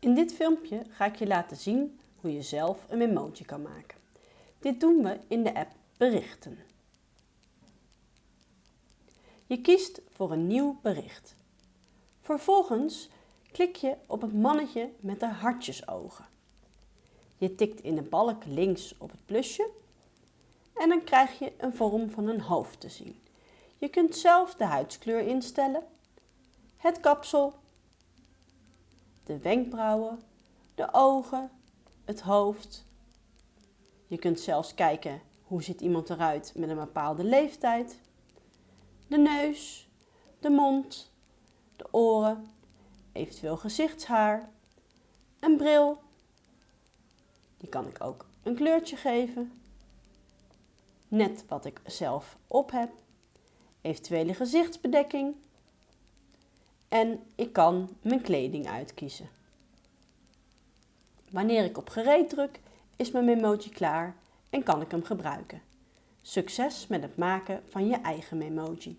In dit filmpje ga ik je laten zien hoe je zelf een emoji kan maken. Dit doen we in de app Berichten. Je kiest voor een nieuw bericht. Vervolgens klik je op het mannetje met de hartjesogen. Je tikt in de balk links op het plusje en dan krijg je een vorm van een hoofd te zien. Je kunt zelf de huidskleur instellen, het kapsel de wenkbrauwen, de ogen, het hoofd. Je kunt zelfs kijken hoe ziet iemand eruit met een bepaalde leeftijd. De neus, de mond, de oren, eventueel gezichtshaar, een bril. Die kan ik ook een kleurtje geven. Net wat ik zelf op heb. Eventuele gezichtsbedekking en ik kan mijn kleding uitkiezen. Wanneer ik op gereed druk is mijn memoji klaar en kan ik hem gebruiken. Succes met het maken van je eigen memoji.